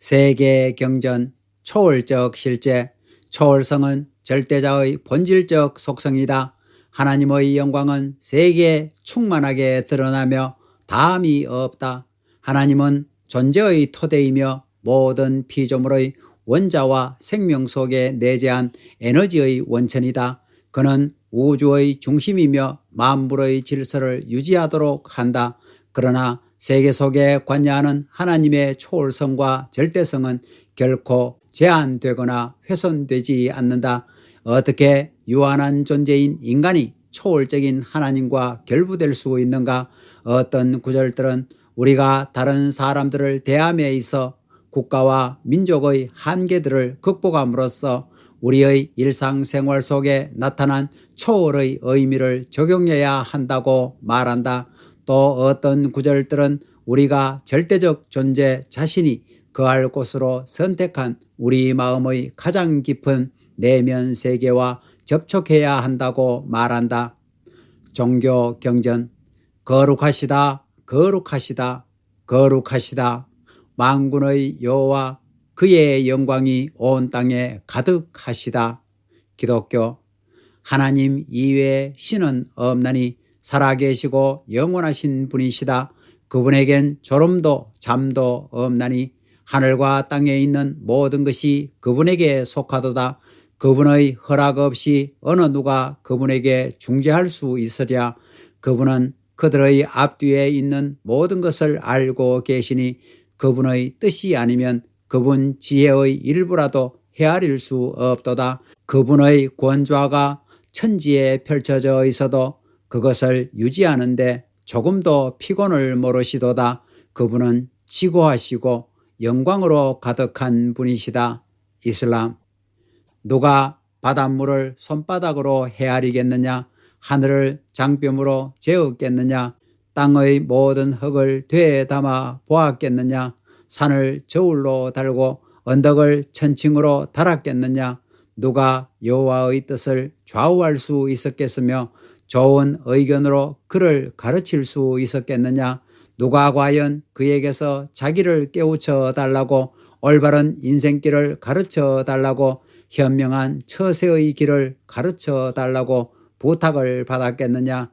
세계 경전 초월적 실제 초월성은 절대자의 본질적 속성이다. 하나님의 영광은 세계에 충만하게 드러나며 다함이 없다. 하나님은 존재의 토대이며 모든 피조물의 원자와 생명 속에 내재한 에너지의 원천이다. 그는 우주의 중심이며 만물의 질서를 유지하도록 한다. 그러나 세계 속에 관여하는 하나님의 초월성과 절대성은 결코 제한되거나 훼손되지 않는다. 어떻게 유한한 존재인 인간이 초월적인 하나님과 결부될 수 있는가? 어떤 구절들은 우리가 다른 사람들을 대함에 있어 국가와 민족의 한계들을 극복함으로써 우리의 일상생활 속에 나타난 초월의 의미를 적용해야 한다고 말한다. 또 어떤 구절들은 우리가 절대적 존재 자신이 거할 곳으로 선택한 우리 마음의 가장 깊은 내면 세계와 접촉해야 한다고 말한다. 종교 경전 거룩하시다 거룩하시다 거룩하시다 만군의 여호와 그의 영광이 온 땅에 가득하시다. 기독교 하나님 이외에 신은 없나니 살아계시고 영원하신 분이시다. 그분에겐 졸음도 잠도 없나니 하늘과 땅에 있는 모든 것이 그분에게 속하도다. 그분의 허락 없이 어느 누가 그분에게 중재할 수 있으랴. 그분은 그들의 앞뒤에 있는 모든 것을 알고 계시니 그분의 뜻이 아니면 그분 지혜의 일부라도 헤아릴 수 없도다. 그분의 권좌가 천지에 펼쳐져 있어도 그것을 유지하는데 조금도 피곤을 모르시도다. 그분은 지고하시고 영광으로 가득한 분이시다. 이슬람. 누가 바닷물을 손바닥으로 헤아리겠느냐? 하늘을 장뼘으로 재었겠느냐? 땅의 모든 흙을 되에 담아 보았겠느냐? 산을 저울로 달고 언덕을 천칭으로 달았겠느냐? 누가 여호와의 뜻을 좌우할 수 있었겠으며 좋은 의견으로 그를 가르칠 수 있었겠느냐? 누가 과연 그에게서 자기를 깨우쳐 달라고 올바른 인생길을 가르쳐 달라고 현명한 처세의 길을 가르쳐 달라고 부탁을 받았겠느냐?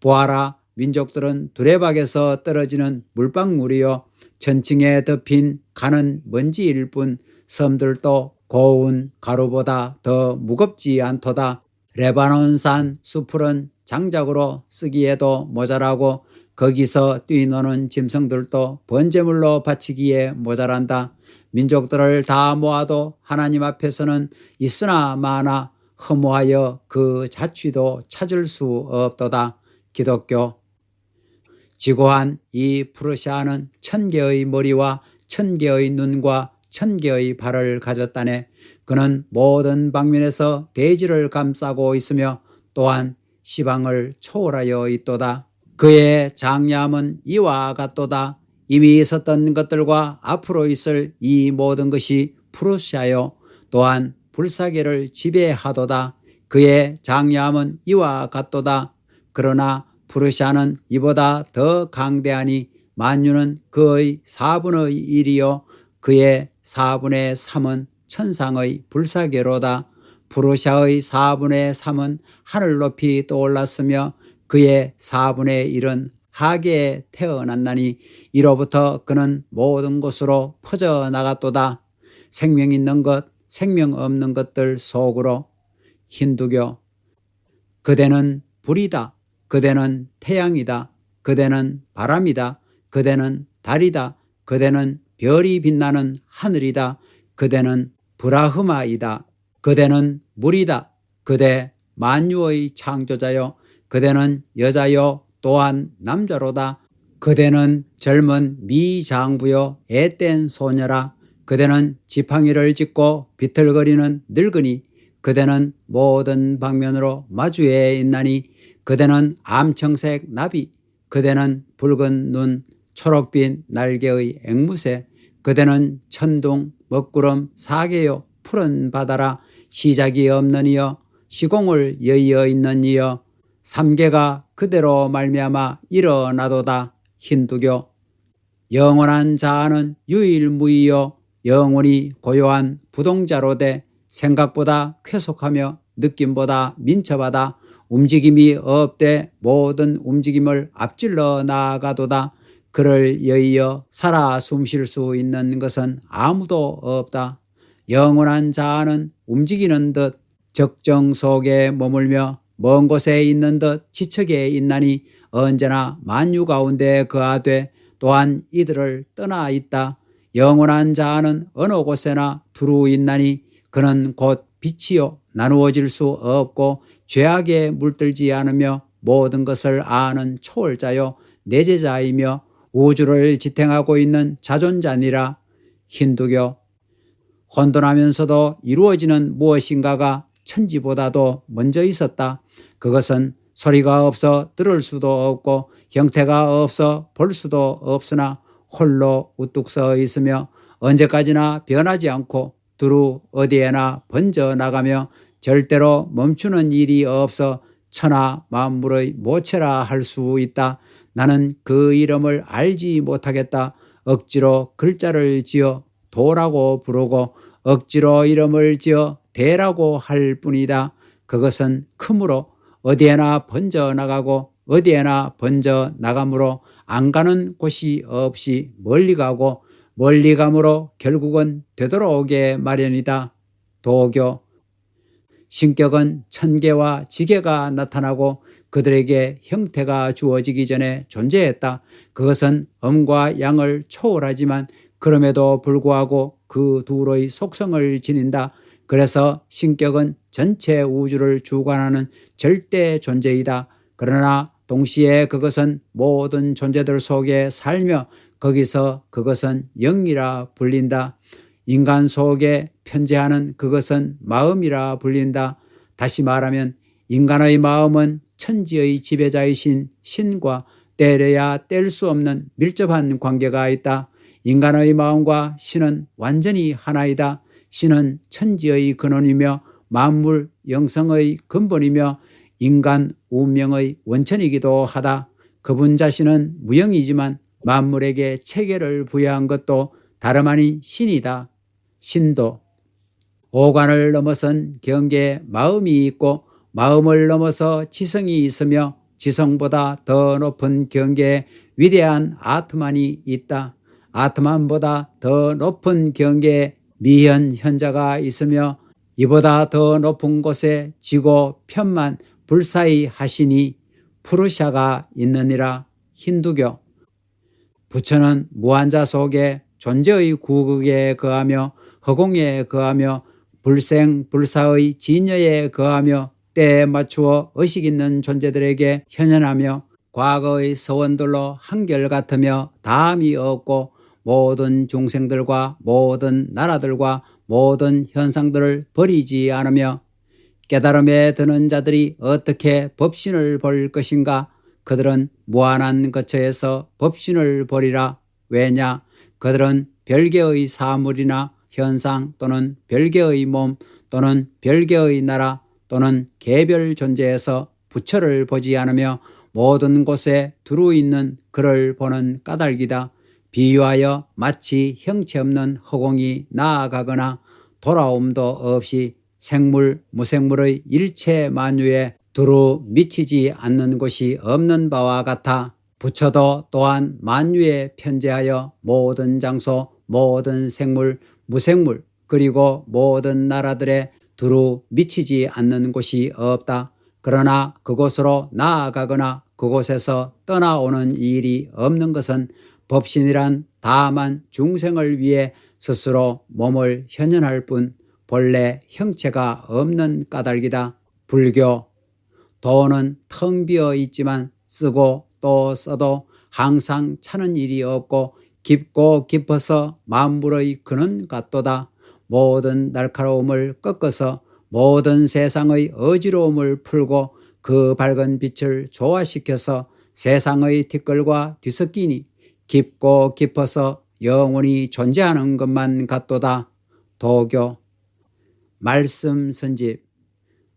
보아라 민족들은 두레박에서 떨어지는 물방울이요. 천층에 덮인 가는 먼지일 뿐 섬들도 고운 가루보다 더 무겁지 않도다. 레바논산 수풀은 장작으로 쓰기에도 모자라고 거기서 뛰노는 짐승들도 번제물로 바치기에 모자란다. 민족들을 다 모아도 하나님 앞에서는 있으나 마나 허무하여 그 자취도 찾을 수 없도다. 기독교 지고한 이 프르시아는 천 개의 머리와 천 개의 눈과 천 개의 발을 가졌다네. 그는 모든 방면에서 대지를 감싸고 있으며 또한 시방을 초월하여 있도다. 그의 장량은 이와 같도다. 이미 있었던 것들과 앞으로 있을 이 모든 것이 푸르시하여 또한 불사계를 지배하도다. 그의 장량은 이와 같도다. 그러나 푸르시아는 이보다 더 강대하니 만유는 그의 4분의 1이요 그의 4분의 3은 천상의 불사계로다. 프루시아의 4분의 3은 하늘 높이 떠올랐으며 그의 4분의 1은 하계에 태어났나니 이로부터 그는 모든 곳으로 퍼져나갔도다. 생명 있는 것, 생명 없는 것들 속으로 힌두교 그대는 불이다. 그대는 태양이다. 그대는 바람이다. 그대는 달이다. 그대는 별이 빛나는 하늘이다. 그대는 브라흐마이다. 그대는 물이다. 그대 만유의 창조자요. 그대는 여자요 또한 남자로다. 그대는 젊은 미장부요 애땐 소녀라. 그대는 지팡이를 짚고 비틀거리는 늙은이. 그대는 모든 방면으로 마주해 있나니 그대는 암청색 나비. 그대는 붉은 눈, 초록빛 날개의 앵무새. 그대는 천둥, 먹구름, 사계요, 푸른 바다라. 시작이 없는 이여, 시공을 여의어 있는 이여, 삼계가 그대로 말미암아 일어나도다. 힌두교. 영원한 자아는 유일무이요 영원히 고요한 부동자로 돼 생각보다 쾌속하며 느낌보다 민첩하다. 움직임이 없되 모든 움직임을 앞질러 나아가도다. 그를 여의어 살아 숨 쉴 수 있는 것은 아무도 없다. 영원한 자아는 움직이는 듯 적정 속에 머물며 먼 곳에 있는 듯 지척에 있나니 언제나 만유 가운데 거하되 또한 이들을 떠나 있다. 영원한 자아는 어느 곳에나 두루 있나니 그는 곧 빛이요. 나누어질 수 없고 죄악에 물들지 않으며 모든 것을 아는 초월자요. 내제자이며 우주를 지탱하고 있는 자존자니라. 힌두교 혼돈하면서도 이루어지는 무엇인가가 천지보다도 먼저 있었다. 그것은 소리가 없어 들을 수도 없고 형태가 없어 볼 수도 없으나 홀로 우뚝 서 있으며 언제까지나 변하지 않고 두루 어디에나 번져 나가며 절대로 멈추는 일이 없어 천하 만물의 모체라 할 수 있다. 나는 그 이름을 알지 못하겠다. 억지로 글자를 지어 도라고 부르고 억지로 이름을 지어 대라고 할 뿐이다. 그것은 크므로 어디에나 번져 나가고 어디에나 번져 나가므로 안 가는 곳이 없이 멀리 가고 멀리 가므로 결국은 되돌아오게 마련이다. 도교 신격은 천계와 지계가 나타나고 그들에게 형태가 주어지기 전에 존재했다. 그것은 음과 양을 초월하지만 그럼에도 불구하고 그 둘의 속성을 지닌다. 그래서 신격은 전체 우주를 주관하는 절대 존재이다. 그러나 동시에 그것은 모든 존재들 속에 살며 거기서 그것은 영이라 불린다. 인간 속에 편재하는 그것은 마음이라 불린다. 다시 말하면 인간의 마음은 천지의 지배자이신 신과 때려야 뗄 수 없는 밀접한 관계가 있다. 인간의 마음과 신은 완전히 하나이다. 신은 천지의 근원이며 만물 영성의 근본이며 인간 운명의 원천이기도 하다. 그분 자신은 무형이지만 만물에게 체계를 부여한 것도 다름 아닌 신이다. 신도 오관을 넘어선 경계에 마음이 있고 마음을 넘어서 지성이 있으며 지성보다 더 높은 경계에 위대한 아트만이 있다. 아트만보다 더 높은 경계에 미현 현자가 있으며 이보다 더 높은 곳에 지고 편만 불사히 하시니 푸르샤가 있느니라. 힌두교. 부처는 무한자 속에 존재의 구극에 거하며 허공에 거하며 불생 불사의 진여에 거하며 때에 맞추어 의식 있는 존재들에게 현현하며 과거의 서원들로 한결같으며 다함이 없고 모든 중생들과 모든 나라들과 모든 현상들을 버리지 않으며 깨달음에 드는 자들이 어떻게 법신을 볼 것인가? 그들은 무한한 거처에서 법신을 버리라. 왜냐? 그들은 별개의 사물이나 현상 또는 별개의 몸 또는 별개의 나라 또는 개별 존재에서 부처를 보지 않으며 모든 곳에 두루 있는 그를 보는 까닭이다. 비유하여 마치 형체 없는 허공이 나아가거나 돌아옴도 없이 생물, 무생물의 일체 만유에 두루 미치지 않는 곳이 없는 바와 같아 부처도 또한 만유에 편재하여 모든 장소, 모든 생물, 무생물 그리고 모든 나라들의 두루 미치지 않는 곳이 없다. 그러나 그곳으로 나아가거나 그곳에서 떠나오는 일이 없는 것은 법신이란 다만 중생을 위해 스스로 몸을 현현할 뿐 본래 형체가 없는 까닭이다. 불교 도는 텅 비어 있지만 쓰고 또 써도 항상 차는 일이 없고 깊고 깊어서 만물의 근원 같도다. 모든 날카로움을 꺾어서 모든 세상의 어지러움을 풀고 그 밝은 빛을 조화시켜서 세상의 티끌과 뒤섞이니 깊고 깊어서 영원히 존재하는 것만 같도다. 도교 말씀 선집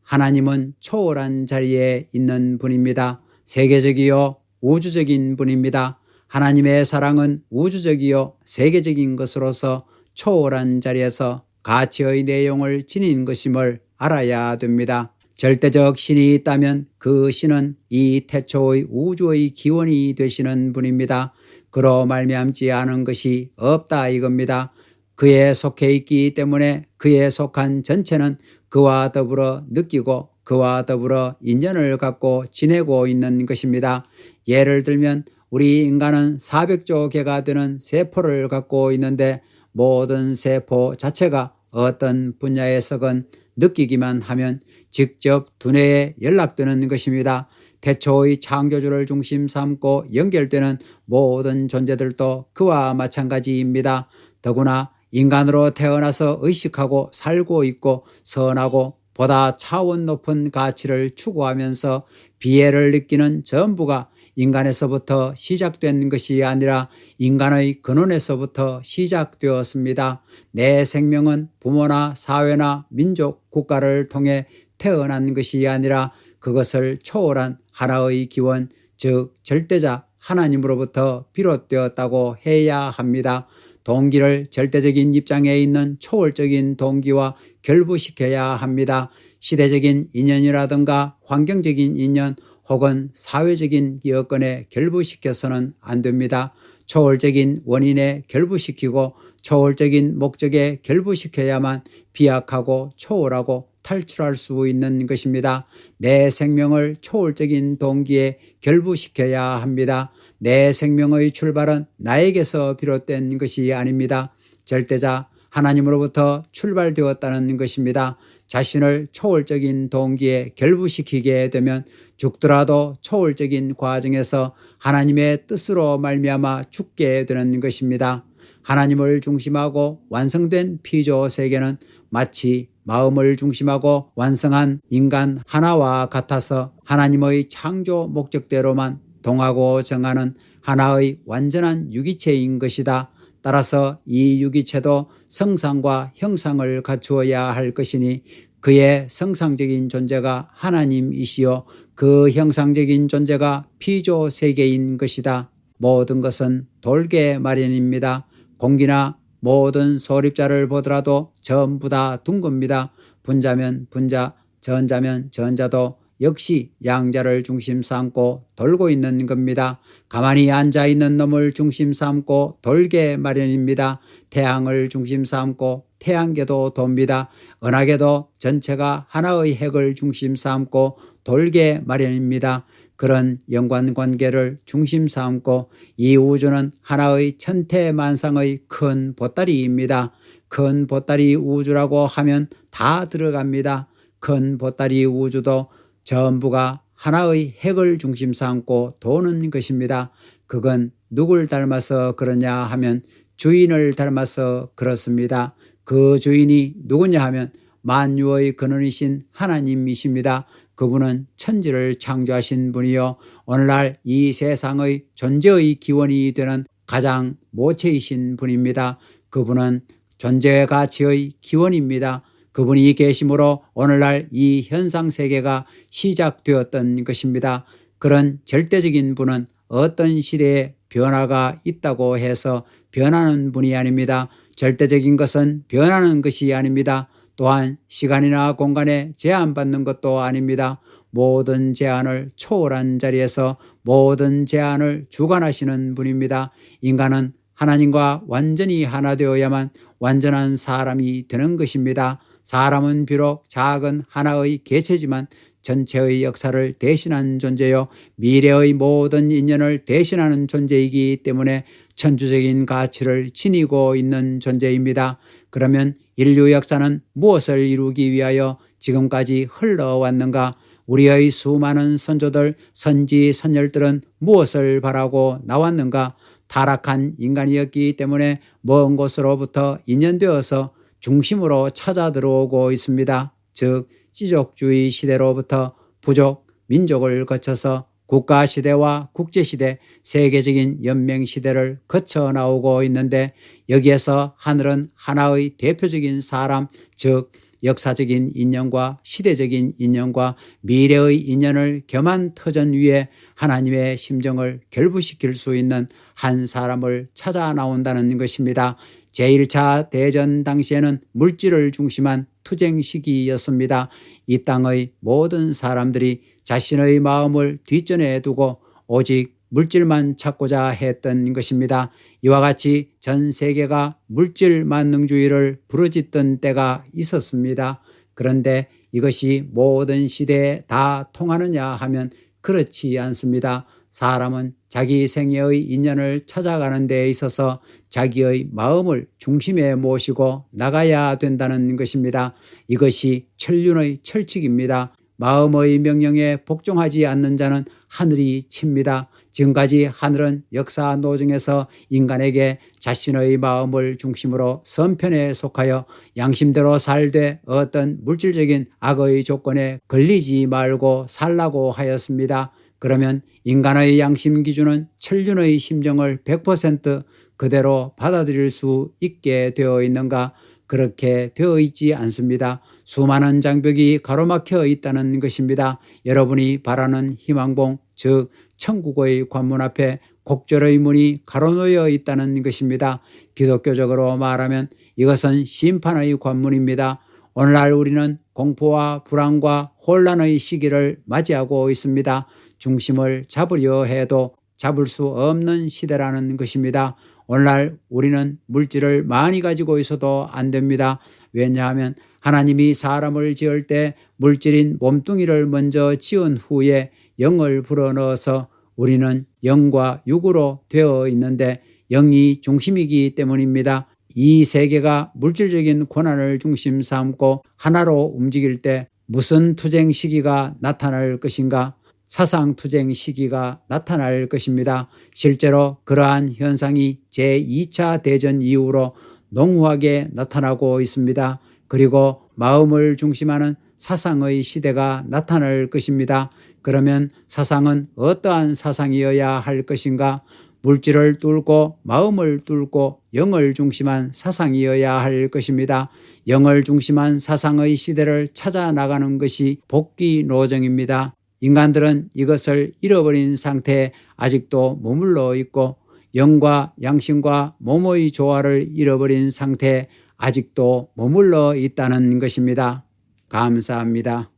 하나님은 초월한 자리에 있는 분입니다. 세계적이요 우주적인 분입니다. 하나님의 사랑은 우주적이요 세계적인 것으로서 초월한 자리에서 가치의 내용을 지닌 것임을 알아야 됩니다. 절대적 신이 있다면 그 신은 이 태초의 우주의 기원이 되시는 분입니다. 그로 말미암지 않은 것이 없다 이겁니다. 그에 속해 있기 때문에 그에 속한 전체는 그와 더불어 느끼고 그와 더불어 인연을 갖고 지내고 있는 것입니다. 예를 들면 우리 인간은 400조 개가 되는 세포를 갖고 있는데 모든 세포 자체가 어떤 분야에서건 느끼기만 하면 직접 두뇌에 연락되는 것입니다. 태초의 창조주를 중심 삼고 연결되는 모든 존재들도 그와 마찬가지입니다. 더구나 인간으로 태어나서 의식하고 살고 있고 선하고 보다 차원 높은 가치를 추구하면서 비애를 느끼는 전부가 인간에서부터 시작된 것이 아니라 인간의 근원에서부터 시작되었습니다. 내 생명은 부모나 사회나 민족, 국가를 통해 태어난 것이 아니라 그것을 초월한 하나의 기원, 즉 절대자 하나님으로부터 비롯되었다고 해야 합니다. 동기를 절대적인 입장에 있는 초월적인 동기와 결부시켜야 합니다. 시대적인 인연이라든가 환경적인 인연 혹은 사회적인 여건에 결부시켜서는 안 됩니다. 초월적인 원인에 결부시키고 초월적인 목적에 결부시켜야만 비약하고 초월하고 탈출할 수 있는 것입니다. 내 생명을 초월적인 동기에 결부시켜야 합니다. 내 생명의 출발은 나에게서 비롯된 것이 아닙니다. 절대자 하나님으로부터 출발되었다는 것입니다. 자신을 초월적인 동기에 결부시키게 되면 죽더라도 초월적인 과정에서 하나님의 뜻으로 말미암아 죽게 되는 것입니다. 하나님을 중심하고 완성된 피조 세계는 마치 마음을 중심하고 완성한 인간 하나와 같아서 하나님의 창조 목적대로만 동하고 정하는 하나의 완전한 유기체인 것이다. 따라서 이 유기체도 성상과 형상을 갖추어야 할 것이니 그의 성상적인 존재가 하나님이시요 그 형상적인 존재가 피조 세계인 것이다. 모든 것은 돌게 마련입니다. 공기나 모든 소립자를 보더라도 전부 다 둥겁니다. 분자면 분자, 전자면 전자도 역시 양자를 중심 삼고 돌고 있는 겁니다. 가만히 앉아 있는 놈을 중심 삼고 돌게 마련입니다. 태양을 중심 삼고 태양계도 돕니다. 은하계도 전체가 하나의 핵을 중심 삼고 돌게 마련입니다. 그런 연관관계를 중심 삼고 이 우주는 하나의 천태만상의 큰 보따리입니다. 큰 보따리 우주라고 하면 다 들어갑니다. 큰 보따리 우주도 전부가 하나의 핵을 중심 삼고 도는 것입니다. 그건 누굴 닮아서 그러냐 하면 주인을 닮아서 그렇습니다. 그 주인이 누구냐 하면 만유의 근원이신 하나님이십니다. 그분은 천지를 창조하신 분이요 오늘날 이 세상의 존재의 기원이 되는 가장 모체이신 분입니다. 그분은 존재의 가치의 기원입니다. 그분이 계심으로 오늘날 이 현상 세계가 시작되었던 것입니다. 그런 절대적인 분은 어떤 시대에 변화가 있다고 해서 변하는 분이 아닙니다. 절대적인 것은 변하는 것이 아닙니다. 또한 시간이나 공간에 제한받는 것도 아닙니다. 모든 제한을 초월한 자리에서 모든 제한을 주관하시는 분입니다. 인간은 하나님과 완전히 하나 되어야만 완전한 사람이 되는 것입니다. 사람은 비록 작은 하나의 개체지만 전체의 역사를 대신한 존재요 미래의 모든 인연을 대신하는 존재이기 때문에 천주적인 가치를 지니고 있는 존재입니다. 그러면 인류 역사는 무엇을 이루기 위하여 지금까지 흘러왔는가? 우리의 수많은 선조들, 선지, 선열들은 무엇을 바라고 나왔는가? 타락한 인간이었기 때문에 먼 곳으로부터 인연되어서 중심으로 찾아 들어오고 있습니다. 즉 시족주의 시대로부터 부족, 민족을 거쳐서 국가시대와 국제시대, 세계적인 연맹시대를 거쳐 나오고 있는데 여기에서 하늘은 하나의 대표적인 사람, 즉 역사적인 인연과 시대적인 인연과 미래의 인연을 겸한 터전 위에 하나님의 심정을 결부시킬 수 있는 한 사람을 찾아 나온다는 것입니다. 제1차 대전 당시에는 물질을 중심한 투쟁 시기였습니다. 이 땅의 모든 사람들이 자신의 마음을 뒷전에 두고 오직 물질만 찾고자 했던 것입니다. 이와 같이 전 세계가 물질 만능주의를 부르짖던 때가 있었습니다. 그런데 이것이 모든 시대에 다 통하느냐 하면 그렇지 않습니다. 사람은 자기 생애의 인연을 찾아가는 데 있어서 자기의 마음을 중심에 모시고 나가야 된다는 것입니다. 이것이 천륜의 철칙입니다. 마음의 명령에 복종하지 않는 자는 하늘이 칩니다. 지금까지 하늘은 역사 노정에서 인간에게 자신의 마음을 중심으로 선편에 속하여 양심대로 살되 어떤 물질적인 악의 조건에 걸리지 말고 살라고 하였습니다. 그러면 인간의 양심 기준은 천륜의 심정을 100% 그대로 받아들일 수 있게 되어 있는가? 그렇게 되어 있지 않습니다. 수많은 장벽이 가로막혀 있다는 것입니다. 여러분이 바라는 희망봉, 즉 천국의 관문 앞에 곡절의 문이 가로놓여 있다는 것입니다. 기독교적으로 말하면 이것은 심판의 관문입니다. 오늘날 우리는 공포와 불안과 혼란의 시기를 맞이하고 있습니다. 중심을 잡으려 해도 잡을 수 없는 시대라는 것입니다. 오늘날 우리는 물질을 많이 가지고 있어도 안 됩니다. 왜냐하면 하나님이 사람을 지을 때 물질인 몸뚱이를 먼저 지은 후에 영을 불어넣어서 우리는 영과 육으로 되어 있는데 영이 중심이기 때문입니다. 이 세계가 물질적인 고난을 중심 삼고 하나로 움직일 때 무슨 투쟁 시기가 나타날 것인가? 사상 투쟁 시기가 나타날 것입니다. 실제로 그러한 현상이 제2차 대전 이후로 농후하게 나타나고 있습니다. 그리고 마음을 중심하는 사상의 시대가 나타날 것입니다. 그러면 사상은 어떠한 사상이어야 할 것인가? 물질을 뚫고 마음을 뚫고 영을 중심한 사상이어야 할 것입니다. 영을 중심한 사상의 시대를 찾아 나가는 것이 복귀 노정입니다. 인간들은 이것을 잃어버린 상태에 아직도 머물러 있고 영과 양심과 몸의 조화를 잃어버린 상태에 아직도 머물러 있다는 것입니다. 감사합니다.